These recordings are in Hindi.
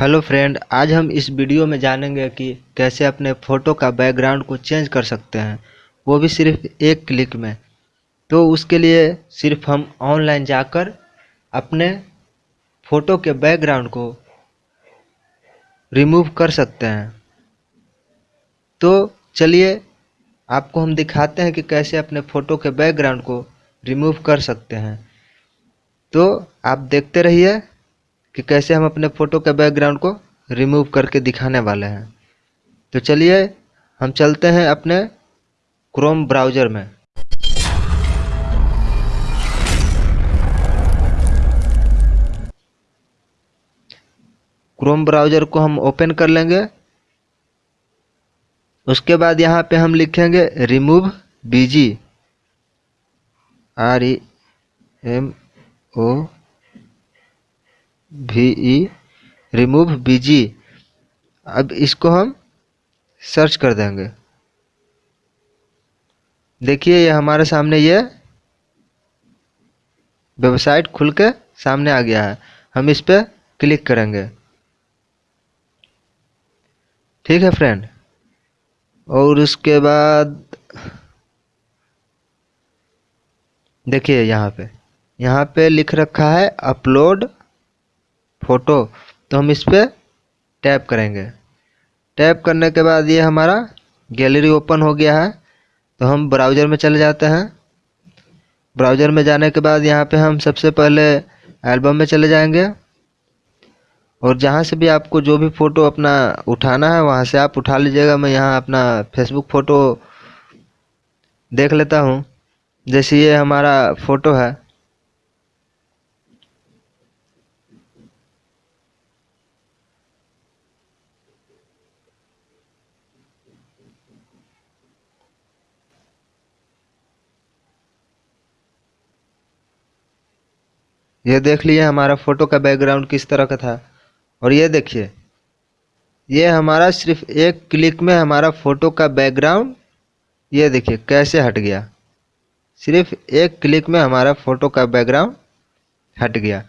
हेलो फ्रेंड, आज हम इस वीडियो में जानेंगे कि कैसे अपने फ़ोटो का बैकग्राउंड को चेंज कर सकते हैं। वो भी सिर्फ़ एक क्लिक में। तो उसके लिए सिर्फ़ हम ऑनलाइन जाकर अपने फ़ोटो के बैकग्राउंड को रिमूव कर सकते हैं। तो चलिए, आपको हम दिखाते हैं कि कैसे अपने फ़ोटो के बैकग्राउंड को रिमूव कर सकते हैं। तो आप देखते रहिए। कि कैसे हम अपने फ़ोटो के बैकग्राउंड को रिमूव करके दिखाने वाले हैं। तो चलिए, हम चलते हैं अपने क्रोम ब्राउज़र में। क्रोम ब्राउज़र को हम ओपन कर लेंगे। उसके बाद यहाँ पे हम लिखेंगे remove BG R E M O V E remove BG अब इसको हम सर्च कर देंगे। देखिए, ये हमारे सामने ये वेबसाइट खुल के सामने आ गया है। हम इस पर क्लिक करेंगे। ठीक है फ्रेंड और उसके बाद देखिए, यहाँ पे। यहाँ पे लिख रखा है अपलोड फ़ोटो तो हम इस पर टैप करेंगे। टैप करने के बाद ये हमारा गैलरी ओपन हो गया है तो हम ब्राउज़र में चले जाते हैं। ब्राउज़र में जाने के बाद यहाँ पे हम सबसे पहले एल्बम में चले जाएँगे। और जहाँ से भी आपको जो भी फ़ोटो अपना उठाना है, वहाँ से आप उठा लीजिएगा। मैं यहाँ अपना फेसबुक फ़ोटो देख लेता हूँ। जैसे ये हमारा फ़ोटो है ये देख लिए हमारा फ़ोटो का बैकग्राउंड किस तरह का था। और ये देखिए, ये हमारा सिर्फ़ एक क्लिक में हमारा फ़ोटो का बैकग्राउंड ये देखिए कैसे हट गया। सिर्फ़ एक क्लिक में हमारा फ़ोटो का बैकग्राउंड हट गया।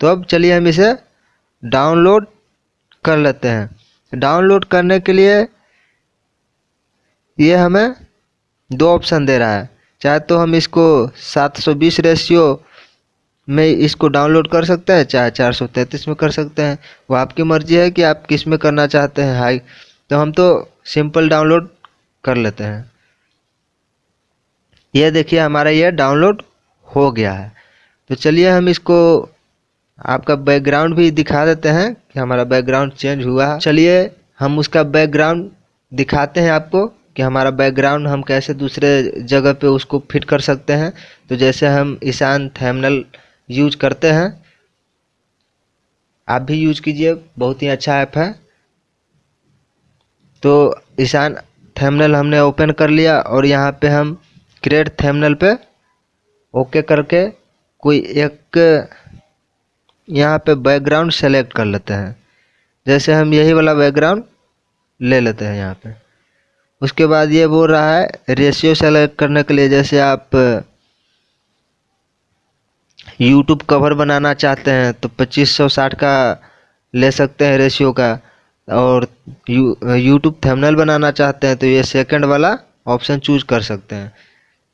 तो अब चलिए हम इसे डाउनलोड कर लेते हैं। डाउनलोड करने के लिए ये हमें दो ऑप्शन दे रहा है। चाहे तो हम इसको 720 रेशियो में इसको डाउनलोड कर सकते हैं, चाहे चार सौ तैंतीस में कर सकते हैं। वो आपकी मर्ज़ी है कि आप किसमें करना चाहते हैं हाई तो हम तो सिंपल डाउनलोड कर लेते हैं। ये देखिए, हमारा ये डाउनलोड हो गया है। तो चलिए हम इसको, आपका बैकग्राउंड भी दिखा देते हैं कि हमारा बैकग्राउंड चेंज हुआ है। चलिए हम उसका बैकग्राउंड दिखाते हैं आपको कि हमारा बैकग्राउंड हम कैसे दूसरे जगह पे उसको फिट कर सकते हैं। तो जैसे हम ईशान थैमनल यूज़ करते हैं। आप भी यूज़ कीजिए, बहुत ही अच्छा ऐप है। तो ईशान थैमनल हमने ओपन कर लिया और यहाँ पे हम क्रिएट थैमनल पे ओके करके कोई एक यहाँ पे बैकग्राउंड सेलेक्ट कर लेते हैं। जैसे हम यही वाला बैकग्राउंड ले लेते हैं यहाँ पे। उसके बाद ये बोल रहा है रेशियो सेलेक्ट करने के लिए जैसे आप यूट्यूब कवर बनाना चाहते हैं तो पच्चीस सौ साठ का ले सकते हैं रेशियो का। और यू यूट्यूब थंबनेल बनाना चाहते हैं तो ये सेकंड वाला ऑप्शन चूज़ कर सकते हैं।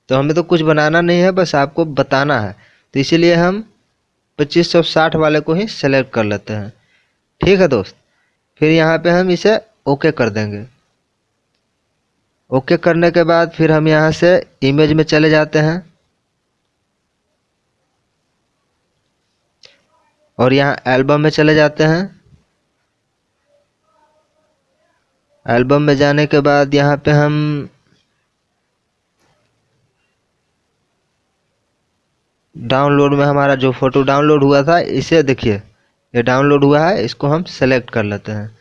तो हमें तो कुछ बनाना नहीं है, बस आपको बताना है। तो इसीलिए हम पच्चीस सौ साठ वाले को ही सेलेक्ट कर लेते हैं। ठीक है दोस्त? फिर यहाँ पे हम इसे ओके कर देंगे। ओके करने के बाद फिर हम यहाँ से इमेज में चले जाते हैं। और यहाँ एल्बम में चले जाते हैं। एल्बम में जाने के बाद यहाँ पे हम डाउनलोड में हमारा जो फ़ोटो डाउनलोड हुआ था, इसे देखिए। ये डाउनलोड हुआ है, इसको हम सेलेक्ट कर लेते हैं।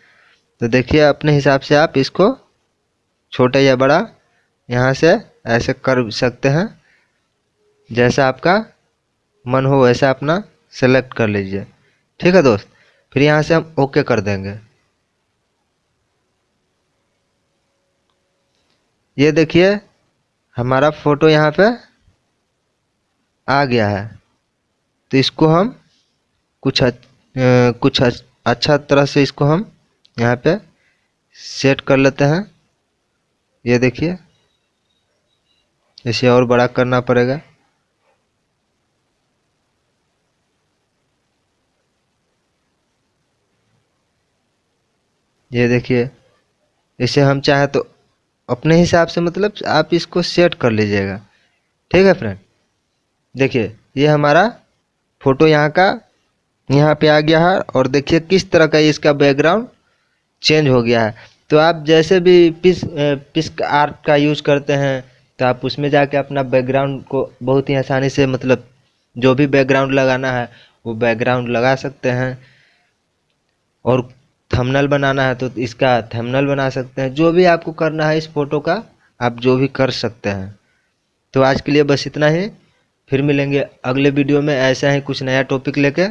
तो देखिए, अपने हिसाब से आप इसको छोटा या बड़ा यहाँ से ऐसे कर सकते हैं। जैसा आपका मन हो, वैसा अपना सेलेक्ट कर लीजिए। ठीक है दोस्त? फिर यहाँ से हम ओके कर देंगे। ये देखिए हमारा फ़ोटो यहाँ पे आ गया है। तो इसको हम कुछ हद, कुछ अच्छा तरह से इसको हम यहाँ पे सेट कर लेते हैं। ये देखिए इसे और बड़ा करना पड़ेगा। ये देखिए, इसे हम चाहे तो अपने हिसाब से मतलब आप इसको सेट कर लीजिएगा। ठीक है फ्रेंड देखिए, ये हमारा फ़ोटो यहाँ का, यहाँ पे आ गया है और देखिए किस तरह का इसका बैकग्राउंड चेंज हो गया है। तो आप जैसे भी पिस पिस्क आर्ट का यूज़ करते हैं तो आप उसमें जाके अपना बैकग्राउंड को बहुत ही आसानी से मतलब जो भी बैकग्राउंड लगाना है, वो बैकग्राउंड लगा सकते हैं। और थंबनेल बनाना है तो इसका थंबनेल बना सकते हैं। जो भी आपको करना है इस फ़ोटो का, आप जो भी कर सकते हैं। तो आज के लिए बस इतना ही। फिर मिलेंगे अगले वीडियो में। ऐसा ही कुछ नया टॉपिक लेके।